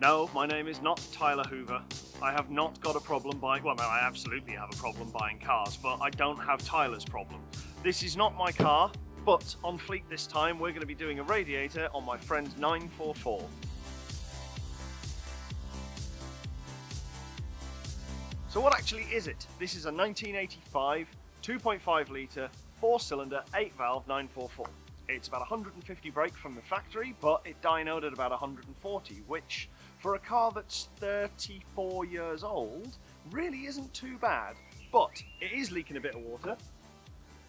No, my name is not Tyler Hoover. I have not got a problem buying, well no, I absolutely have a problem buying cars, but I don't have Tyler's problem. This is not my car, but on Fleet this time we're going to be doing a radiator on my friend 944. So what actually is it? This is a 1985 2.5 litre 4 cylinder 8 valve 944. It's about 150 brake from the factory but it dynoed at about 140 which for a car that's 34 years old really isn't too bad but it is leaking a bit of water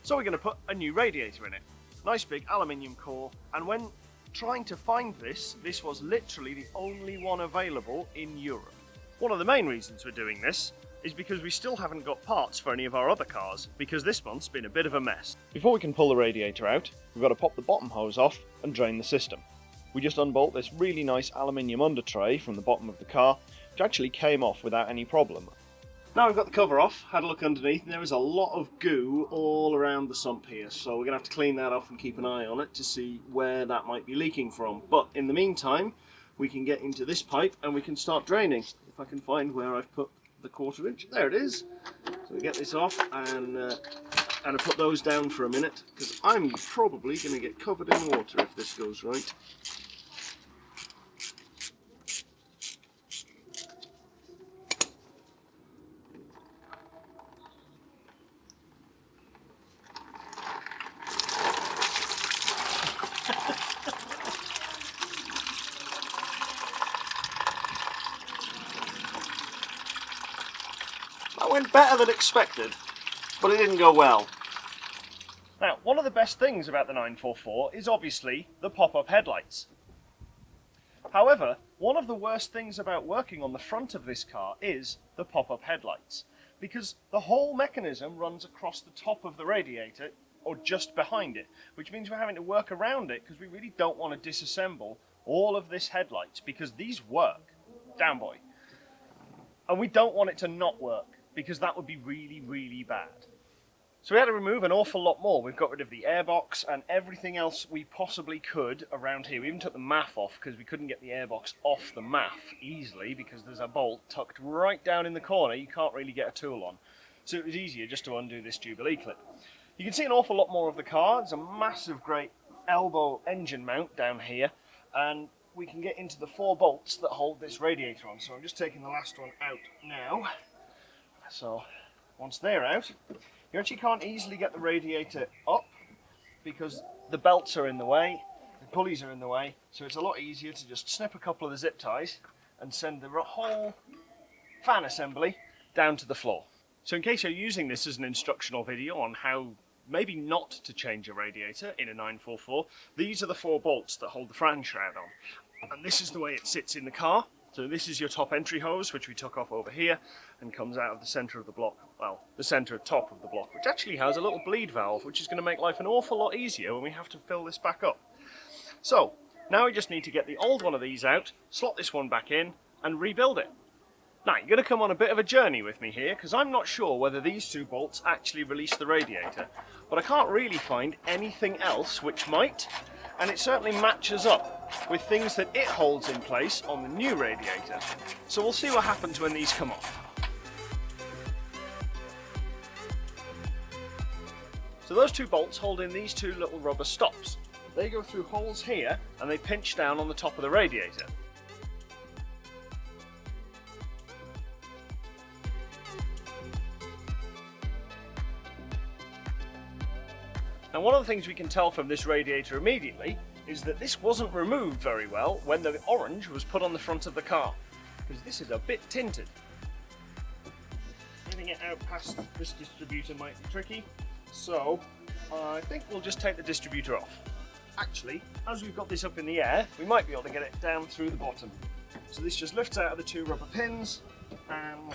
so we're going to put a new radiator in it. Nice big aluminium core and when trying to find this, this was literally the only one available in Europe. One of the main reasons we're doing this is because we still haven't got parts for any of our other cars, because this month's been a bit of a mess. Before we can pull the radiator out, we've got to pop the bottom hose off and drain the system. We just unbolt this really nice aluminium under tray from the bottom of the car, which actually came off without any problem. Now we've got the cover off, had a look underneath, and there is a lot of goo all around the sump here, so we're going to have to clean that off and keep an eye on it to see where that might be leaking from. But in the meantime, we can get into this pipe and we can start draining. If I can find where I've put the quarter inch. There it is. So we get this off and uh, and I put those down for a minute because I'm probably going to get covered in water if this goes right. That went better than expected, but it didn't go well. Now, one of the best things about the 944 is obviously the pop-up headlights. However, one of the worst things about working on the front of this car is the pop-up headlights, because the whole mechanism runs across the top of the radiator or just behind it, which means we're having to work around it because we really don't want to disassemble all of this headlights because these work. Down boy. And we don't want it to not work because that would be really, really bad. So we had to remove an awful lot more. We've got rid of the airbox and everything else we possibly could around here. We even took the MAF off because we couldn't get the airbox off the MAF easily because there's a bolt tucked right down in the corner you can't really get a tool on. So it was easier just to undo this Jubilee clip. You can see an awful lot more of the car. It's a massive great elbow engine mount down here and we can get into the four bolts that hold this radiator on. So I'm just taking the last one out now. So once they're out, you actually can't easily get the radiator up because the belts are in the way, the pulleys are in the way, so it's a lot easier to just snip a couple of the zip ties and send the whole fan assembly down to the floor. So in case you're using this as an instructional video on how maybe not to change a radiator in a 944, these are the four bolts that hold the fan shroud on. And this is the way it sits in the car. So this is your top entry hose, which we took off over here, and comes out of the centre of the block, well, the centre top of the block, which actually has a little bleed valve, which is going to make life an awful lot easier when we have to fill this back up. So, now we just need to get the old one of these out, slot this one back in, and rebuild it. Now, you're going to come on a bit of a journey with me here, because I'm not sure whether these two bolts actually release the radiator, but I can't really find anything else which might, and it certainly matches up with things that it holds in place on the new radiator. So we'll see what happens when these come off. So those two bolts hold in these two little rubber stops. They go through holes here and they pinch down on the top of the radiator. Now one of the things we can tell from this radiator immediately is that this wasn't removed very well when the orange was put on the front of the car because this is a bit tinted. Getting it out past this distributor might be tricky so I think we'll just take the distributor off. Actually as we've got this up in the air we might be able to get it down through the bottom. So this just lifts out of the two rubber pins and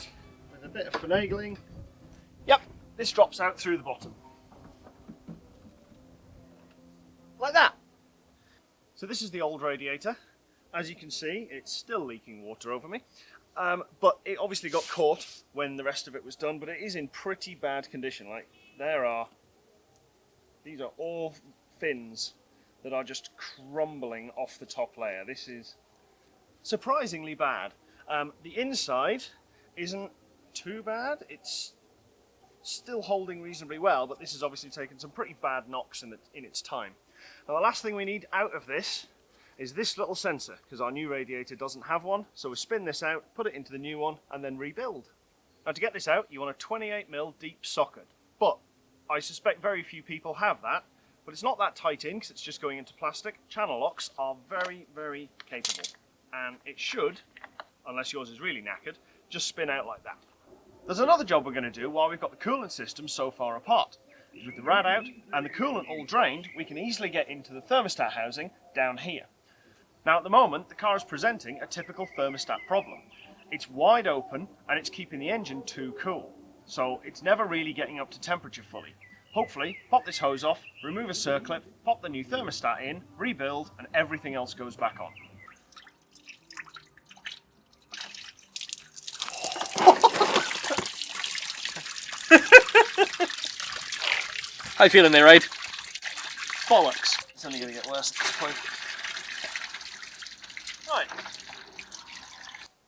with a bit of finagling, yep, this drops out through the bottom. Like that. So this is the old radiator. As you can see, it's still leaking water over me. Um, but it obviously got caught when the rest of it was done, but it is in pretty bad condition. Like, there are, these are all fins that are just crumbling off the top layer. This is surprisingly bad. Um, the inside isn't too bad. It's still holding reasonably well, but this has obviously taken some pretty bad knocks in, the, in its time. Now the last thing we need out of this is this little sensor, because our new radiator doesn't have one. So we spin this out, put it into the new one, and then rebuild. Now to get this out, you want a 28mm deep socket. But I suspect very few people have that, but it's not that tight in because it's just going into plastic. Channel locks are very, very capable. And it should, unless yours is really knackered, just spin out like that. There's another job we're going to do while we've got the coolant system so far apart. With the rad out and the coolant all drained, we can easily get into the thermostat housing down here. Now at the moment, the car is presenting a typical thermostat problem. It's wide open and it's keeping the engine too cool. So it's never really getting up to temperature fully. Hopefully, pop this hose off, remove a circlip, pop the new thermostat in, rebuild, and everything else goes back on. How you feeling there, Aid? Bollocks. It's only going to get worse at this point. Right.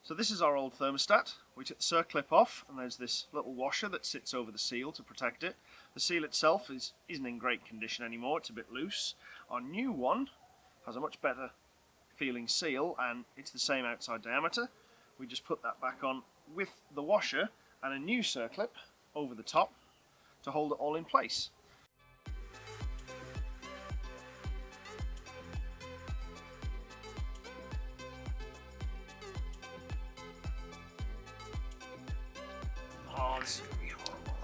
So this is our old thermostat. We took the circlip off and there's this little washer that sits over the seal to protect it. The seal itself is, isn't in great condition anymore, it's a bit loose. Our new one has a much better feeling seal and it's the same outside diameter. We just put that back on with the washer and a new circlip over the top to hold it all in place. Oh, this is gonna be horrible.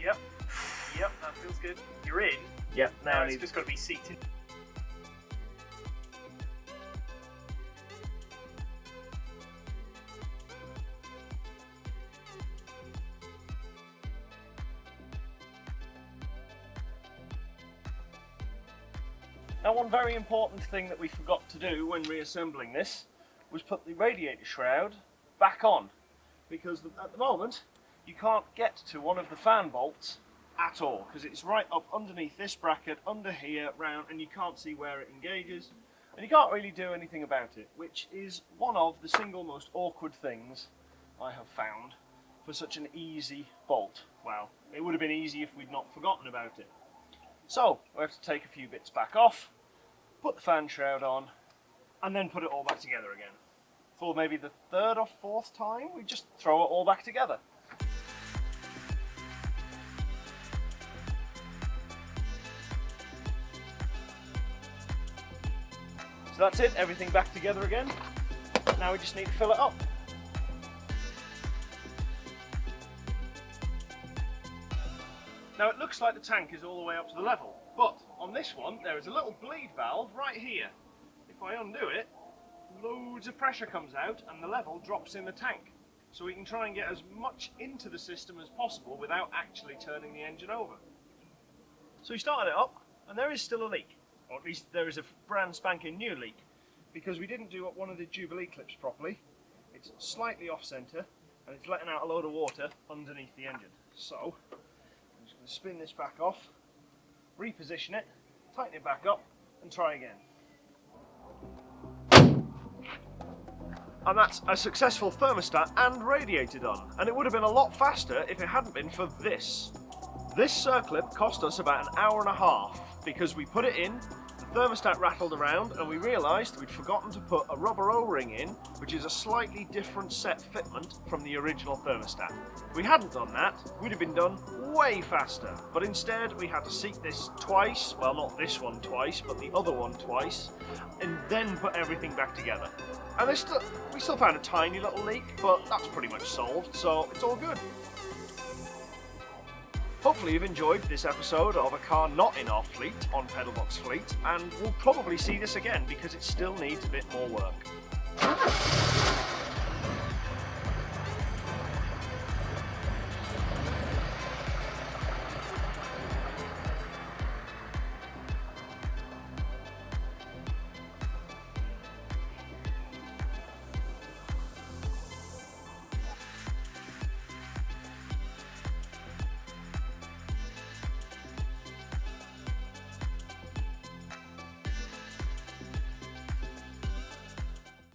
Yep. Yep, that feels good. You're in. Yep, now Now it's just got to be seated. Now one very important thing that we forgot to do when reassembling this was put the radiator shroud back on because at the moment you can't get to one of the fan bolts at all because it's right up underneath this bracket under here round and you can't see where it engages and you can't really do anything about it which is one of the single most awkward things I have found for such an easy bolt. Well, it would have been easy if we'd not forgotten about it. So, we have to take a few bits back off, put the fan shroud on, and then put it all back together again. For maybe the third or fourth time, we just throw it all back together. So that's it, everything back together again. Now we just need to fill it up. Now it looks like the tank is all the way up to the level, but on this one there is a little bleed valve right here. If I undo it, loads of pressure comes out and the level drops in the tank. So we can try and get as much into the system as possible without actually turning the engine over. So we started it up and there is still a leak, or at least there is a brand spanking new leak, because we didn't do up one of the Jubilee clips properly. It's slightly off centre and it's letting out a load of water underneath the engine. So I'm just going to spin this back off, reposition it, tighten it back up, and try again. And that's a successful thermostat and radiator done. And it would have been a lot faster if it hadn't been for this. This circlip cost us about an hour and a half because we put it in, thermostat rattled around, and we realised we'd forgotten to put a rubber O-ring in, which is a slightly different set fitment from the original thermostat. If we hadn't done that, we'd have been done way faster. But instead, we had to seat this twice, well not this one twice, but the other one twice, and then put everything back together. And still, we still found a tiny little leak, but that's pretty much solved, so it's all good. Hopefully you've enjoyed this episode of a car not in our fleet on Pedalbox Fleet, and we'll probably see this again because it still needs a bit more work.